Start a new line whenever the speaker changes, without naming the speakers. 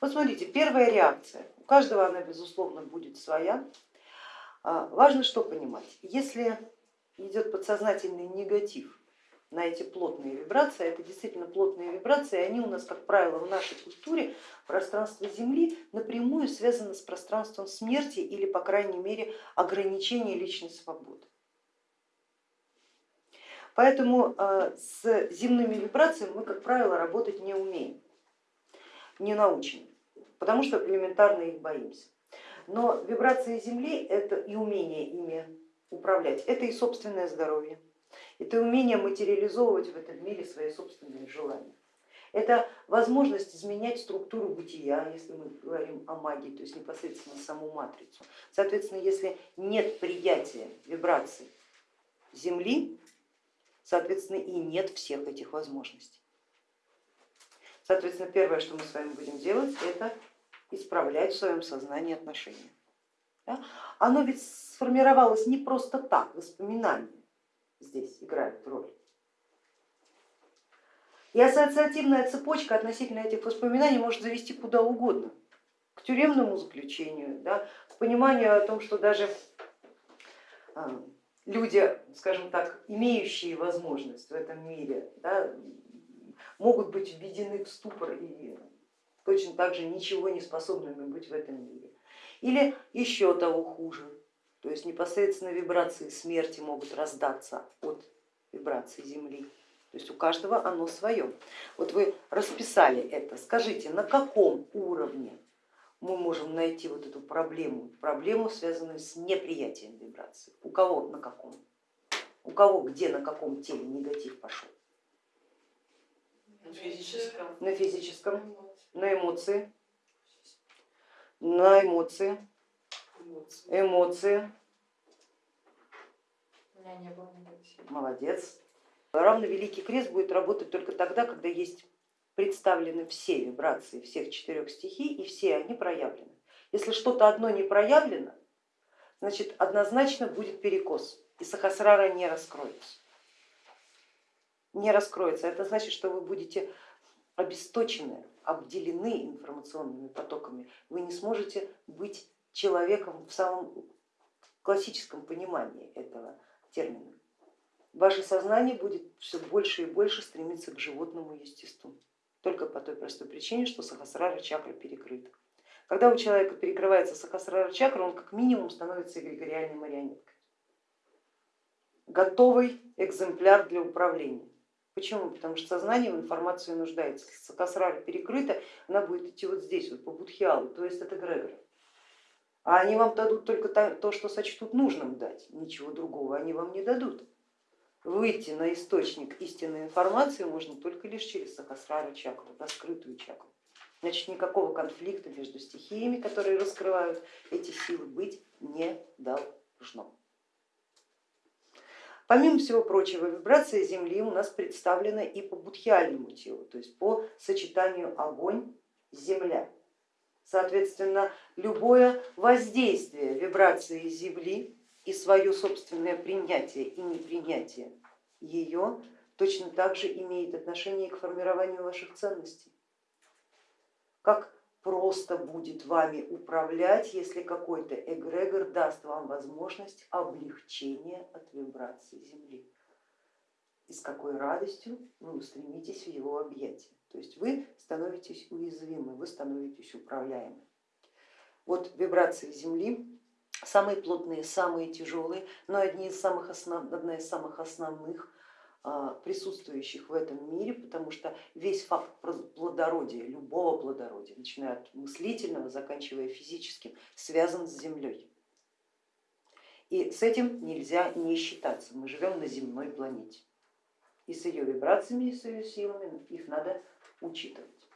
Вот смотрите, первая реакция, у каждого она безусловно будет своя. А, важно что понимать, если идет подсознательный негатив на эти плотные вибрации, это действительно плотные вибрации, они у нас, как правило, в нашей культуре пространство Земли напрямую связано с пространством смерти или, по крайней мере, ограничения личной свободы. Поэтому а, с земными вибрациями мы, как правило, работать не умеем, не научены, потому что элементарно их боимся. Но вибрации Земли это и умение ими управлять, это и собственное здоровье, это умение материализовывать в этом мире свои собственные желания. Это возможность изменять структуру бытия, если мы говорим о магии, то есть непосредственно саму матрицу. Соответственно, если нет приятия вибраций Земли, соответственно, и нет всех этих возможностей. Соответственно, первое, что мы с вами будем делать, это исправлять в своем сознании отношения. Да? Оно ведь сформировалось не просто так, воспоминания здесь играют роль. И ассоциативная цепочка относительно этих воспоминаний может завести куда угодно, к тюремному заключению, да, к пониманию о том, что даже а, люди, скажем так, имеющие возможность в этом мире, да, могут быть введены в ступор и точно так же ничего не способными быть в этом мире. Или еще того хуже, то есть непосредственно вибрации смерти могут раздаться от вибрации Земли. То есть у каждого оно свое. Вот вы расписали это, скажите, на каком уровне мы можем найти вот эту проблему, проблему, связанную с неприятием вибрации. У кого на каком? У кого где на каком теле негатив пошел?
На физическом.
На физическом, на эмоции, на эмоции, эмоции. Молодец. Равно Великий Крест будет работать только тогда, когда есть представлены все вибрации всех четырех стихий и все они проявлены. Если что-то одно не проявлено, значит однозначно будет перекос и сахасрара не раскроется. Не раскроется. Это значит, что вы будете обесточены, обделены информационными потоками. Вы не сможете быть человеком в самом классическом понимании этого термина. Ваше сознание будет все больше и больше стремиться к животному естеству только по той простой причине, что сахасрара чакра перекрыта. Когда у человека перекрывается сахасрара чакра, он как минимум становится эгрегориальной марионеткой, готовый экземпляр для управления. Почему? Потому что сознание в информации нуждается. Если сахасрара перекрыта, она будет идти вот здесь, вот по будхиалу, то есть это эгрегор. А они вам дадут только то, что сочтут нужным дать, ничего другого они вам не дадут выйти на источник истинной информации можно только лишь через сахасрара чакру, раскрытую чакру. Значит, никакого конфликта между стихиями, которые раскрывают эти силы, быть не должно. Помимо всего прочего, вибрация Земли у нас представлена и по будхиальному телу, то есть по сочетанию огонь-земля. Соответственно, любое воздействие вибрации Земли и свое собственное принятие и непринятие ее точно так же имеет отношение к формированию ваших ценностей. Как просто будет вами управлять, если какой-то эгрегор даст вам возможность облегчения от вибрации Земли. И с какой радостью вы устремитесь в его объятия. То есть вы становитесь уязвимы, вы становитесь управляемы. Вот вибрации Земли самые плотные, самые тяжелые, но одни из самых основ, одна из самых основных присутствующих в этом мире, потому что весь факт плодородия, любого плодородия, начиная от мыслительного, заканчивая физическим, связан с Землей. И с этим нельзя не считаться. Мы живем на земной планете. И с ее вибрациями, и с ее силами их надо учитывать.